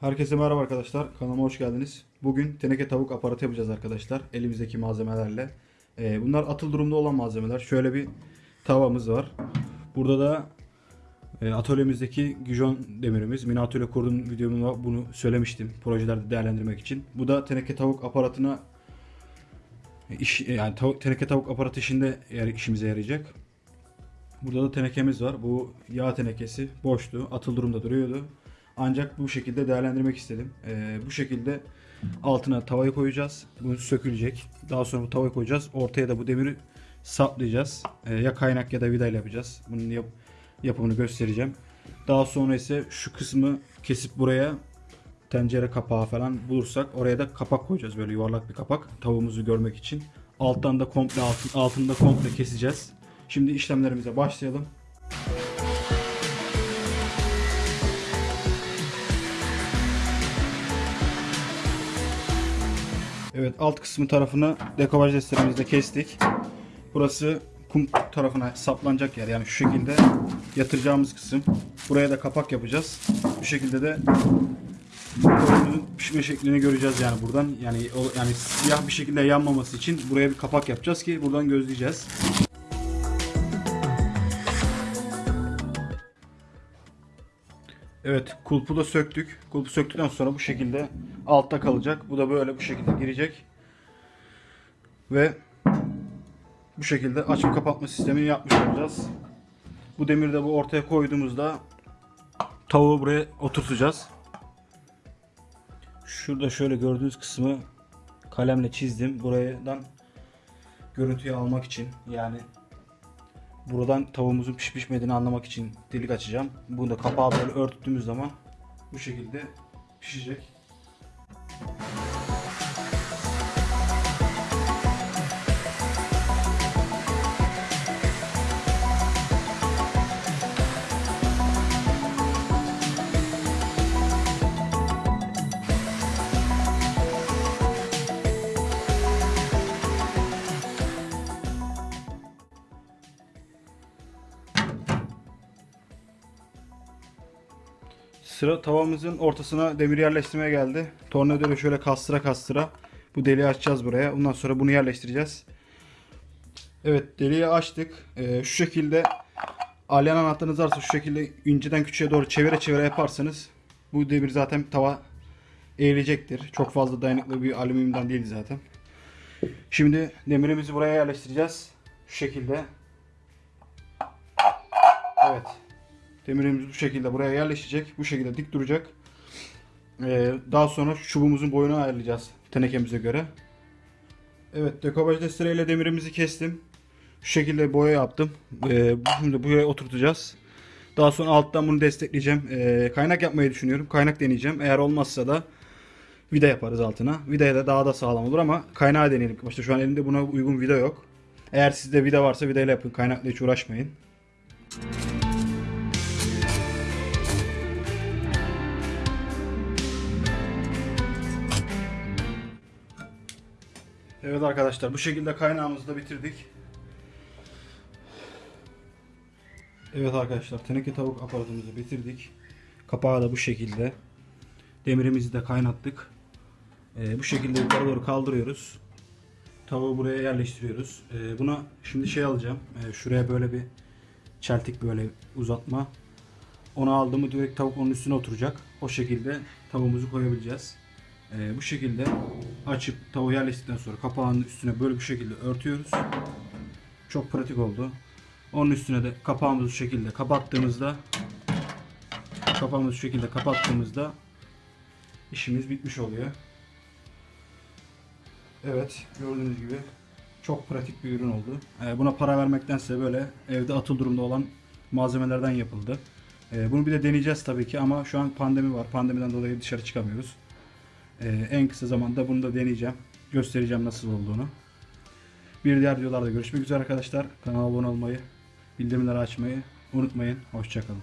Herkese merhaba arkadaşlar. Kanalıma hoş geldiniz. Bugün teneke tavuk aparatı yapacağız arkadaşlar. Elimizdeki malzemelerle. Ee, bunlar atıl durumda olan malzemeler. Şöyle bir tavamız var. Burada da e, atölyemizdeki Gijon demirimiz. Mini atölye kurdum videomda bunu söylemiştim. Projelerde değerlendirmek için. Bu da teneke tavuk aparatına iş, yani tavuk, teneke tavuk aparatı işinde işimize yarayacak. Burada da tenekemiz var. Bu yağ tenekesi boştu. Atıl durumda duruyordu. Ancak bu şekilde değerlendirmek istedim. Ee, bu şekilde altına tavayı koyacağız. Bu sökülecek. Daha sonra bu tavayı koyacağız. Ortaya da bu demiri saplayacağız. Ee, ya kaynak ya da vidayla yapacağız. Bunun yap- yapımını göstereceğim. Daha sonra ise şu kısmı kesip buraya tencere kapağı falan bulursak oraya da kapak koyacağız. Böyle yuvarlak bir kapak. Tavuğumuzu görmek için. Alttan da komple altın, altında komple keseceğiz. Şimdi işlemlerimize başlayalım. Evet alt kısmı tarafını dekopaj desterimizle kestik. Burası kum tarafına saplanacak yer yani şu şekilde yatıracağımız kısım. Buraya da kapak yapacağız. Bu şekilde de tavuğumuzun pişme şeklini göreceğiz yani buradan. Yani yani siyah bir şekilde yanmaması için buraya bir kapak yapacağız ki buradan gözleyeceğiz. Evet kulpu da söktük. Kulpu söktükten sonra bu şekilde altta kalacak. Bu da böyle bu şekilde girecek. Ve bu şekilde açıp kapatma sistemini yapmış olacağız. Bu demiri de bu ortaya koyduğumuzda tavuğu buraya oturtacağız. Şurada şöyle gördüğünüz kısmı kalemle çizdim. Buradan görüntüyü almak için yani buradan tavuğumuzun pişip pişmediğini anlamak için delik açacağım. Bunu da kapağı böyle örttüğümüz zaman bu şekilde pişecek. Sıra tavamızın ortasına demir yerleştirmeye geldi. Tornavida şöyle kastıra kastıra bu deliği açacağız buraya. Ondan sonra bunu yerleştireceğiz. Evet deliği açtık. Ee, şu şekilde alyan anahtarınız varsa şu şekilde inceden küçüğe doğru çevire çevire yaparsanız bu demir zaten tava eğilecektir. Çok fazla dayanıklı bir alüminyumdan değil zaten. Şimdi demirimizi buraya yerleştireceğiz. Şu şekilde. Evet. Demirimiz bu şekilde buraya yerleşecek. Bu şekilde dik duracak. Ee, daha sonra çubuğumuzun boyunu ayarlayacağız tenekemize göre. Evet dekopaj destereyle demirimizi kestim. Şu şekilde boya yaptım. Ee, şimdi buraya oturtacağız. Daha sonra alttan bunu destekleyeceğim. Ee, kaynak yapmayı düşünüyorum. Kaynak deneyeceğim. Eğer olmazsa da vida yaparız altına. Vidaya da daha da sağlam olur ama kaynağı deneyelim. Başta şu an elimde buna uygun vida yok. Eğer sizde vida varsa vidayla yapın. Kaynakla hiç uğraşmayın. Evet arkadaşlar bu şekilde kaynağımızı da bitirdik. Evet arkadaşlar teneke tavuk aparatımızı bitirdik. Kapağı da bu şekilde. Demirimizi de kaynattık. Ee, bu şekilde yukarı doğru kaldırıyoruz. Tavuğu buraya yerleştiriyoruz. Ee, buna şimdi şey alacağım. Ee, şuraya böyle bir çeltik böyle uzatma. Onu aldığımı direkt tavuk onun üstüne oturacak. O şekilde tavuğumuzu koyabileceğiz. Ee, bu şekilde açıp tavuğu yerleştirdikten sonra kapağının üstüne böyle bu şekilde örtüyoruz. Çok pratik oldu. Onun üstüne de kapağımızı bu şekilde kapattığımızda kapağımızı şu şekilde kapattığımızda işimiz bitmiş oluyor. Evet gördüğünüz gibi çok pratik bir ürün oldu. Ee, buna para vermektense böyle evde atıl durumda olan malzemelerden yapıldı. Ee, bunu bir de deneyeceğiz tabii ki ama şu an pandemi var. Pandemiden dolayı dışarı çıkamıyoruz. Ee, en kısa zamanda bunu da deneyeceğim. Göstereceğim nasıl olduğunu. Bir diğer videolarda görüşmek üzere arkadaşlar. Kanala abone olmayı, bildirimleri açmayı unutmayın. Hoşçakalın.